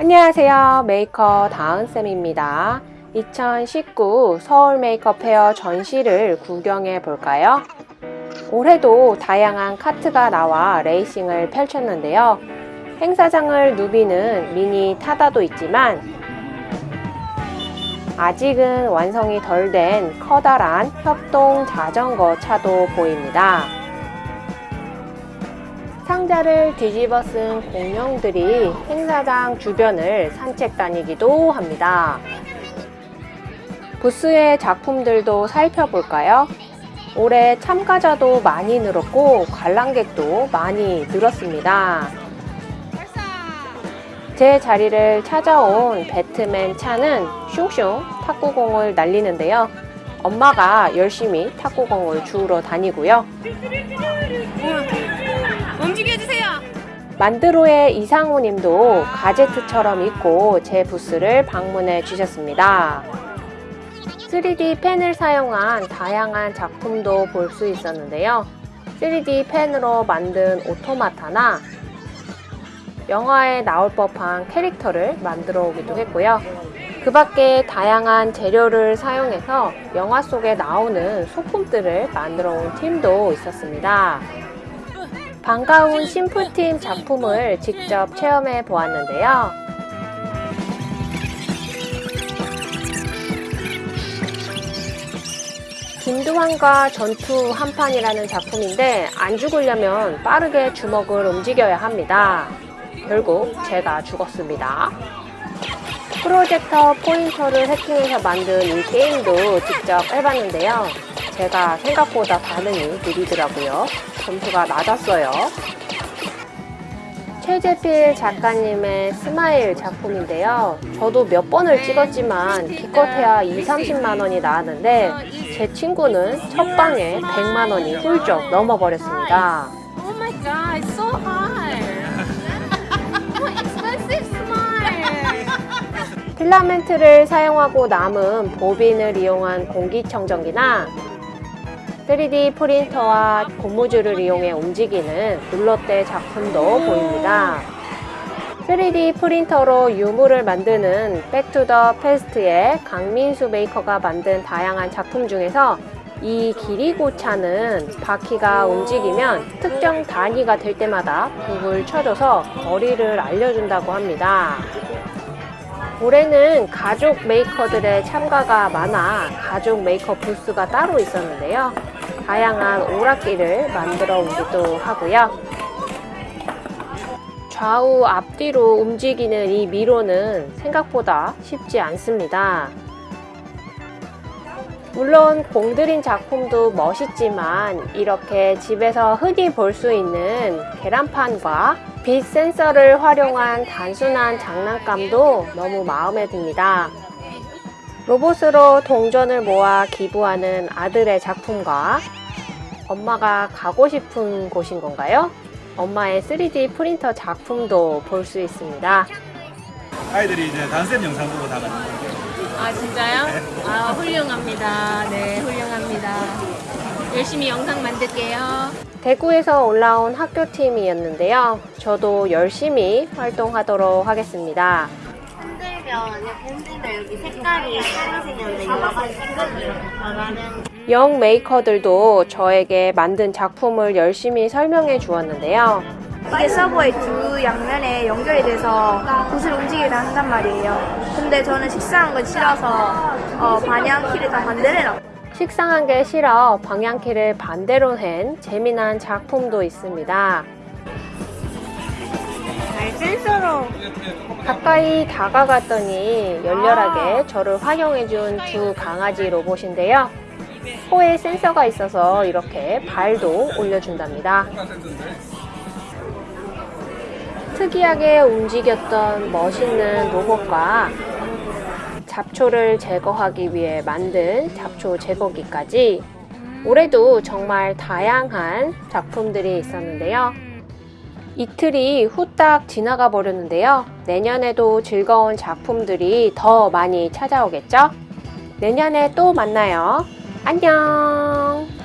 안녕하세요 메이커 다은쌤입니다 2019 서울 메이커 페어 전시를 구경해 볼까요? 올해도 다양한 카트가 나와 레이싱을 펼쳤는데요 행사장을 누비는 미니 타다도 있지만 아직은 완성이 덜 된 커다란 협동 자전거 차도 보입니다. 상자를 뒤집어 쓴 공룡들이 행사장 주변을 산책 다니기도 합니다. 부스의 작품들도 살펴볼까요? 올해 참가자도 많이 늘었고 관람객도 많이 늘었습니다. 제 자리를 찾아온 배트맨 차는 슝슝 탁구공을 날리는데요. 엄마가 열심히 탁구공을 주우러 다니고요. 만드로의 이상우 님도 가제트처럼 입고 제 부스를 방문해 주셨습니다. 3D 펜을 사용한 다양한 작품도 볼 수 있었는데요. 3D 펜으로 만든 오토마타나 영화에 나올 법한 캐릭터를 만들어 오기도 했고요. 그 밖에 다양한 재료를 사용해서 영화 속에 나오는 소품들을 만들어 온 팀도 있었습니다. 반가운 심플팀 작품을 직접 체험해 보았는데요. 김두환과 전투 한판이라는 작품인데 안 죽으려면 빠르게 주먹을 움직여야 합니다. 결국 제가 죽었습니다. 프로젝터 포인터를 해킹해서 만든 이 게임도 직접 해봤는데요. 제가 생각보다 반응이 느리더라고요. 점수가 낮았어요. 최재필 작가님의 스마일 작품인데요. 저도 몇 번을 찍었지만 기껏해야 2, 30만 원이 나왔는데 제 친구는 첫 방에 100만 원이 훌쩍 넘어버렸습니다. Oh. 필라멘트를 사용하고 남은 보빈을 이용한 공기청정기나 3D 프린터와 고무줄을 이용해 움직이는 룰러대 작품도 보입니다. 3D 프린터로 유물을 만드는 Back to the Past의 강민수 메이커가 만든 다양한 작품 중에서 이 기리고차는 바퀴가 움직이면 특정 단위가 될 때마다 북을 쳐줘서 거리를 알려준다고 합니다. 올해는 가족 메이커들의 참가가 많아 가족 메이커 부스가 따로 있었는데요. 다양한 오락기를 만들어 오기도 하고요. 좌우 앞뒤로 움직이는 이 미로는 생각보다 쉽지 않습니다. 물론 공들인 작품도 멋있지만 이렇게 집에서 흔히 볼 수 있는 계란판과 빛 센서를 활용한 단순한 장난감도 너무 마음에 듭니다. 로봇으로 동전을 모아 기부하는 아들의 작품과 엄마가 가고 싶은 곳인 건가요? 엄마의 3D 프린터 작품도 볼 수 있습니다. 아이들이 이제 단쌤 영상 보고 다 거예요. 아 진짜요? 아 훌륭합니다. 네 훌륭합니다. 열심히 영상 만들게요. 대구에서 올라온 학교팀이었는데요. 저도 열심히 활동하도록 하겠습니다. 흔들면 이렇게 흔들면 여기 색깔이 빨간색이었는데 이거 영 메이커들도 저에게 만든 작품을 열심히 설명해 주었는데요. 이게 서버의 두 양면에 연결이 돼서 붓을 움직이게 한단 말이에요. 근데 저는 식상한 건 싫어서 어, 방향키를 다 반대로 해놨어요. 식상한 게 싫어 방향키를 반대로 한 재미난 작품도 있습니다. 가까이 다가갔더니 열렬하게 저를 환영해준 두 강아지 로봇인데요. 코에 센서가 있어서 이렇게 발도 올려준답니다. 특이하게 움직였던 멋있는 로봇과 잡초를 제거하기 위해 만든 잡초 제거기까지 올해도 정말 다양한 작품들이 있었는데요. 이틀이 후딱 지나가 버렸는데요. 내년에도 즐거운 작품들이 더 많이 찾아오겠죠? 내년에 또 만나요. 안녕!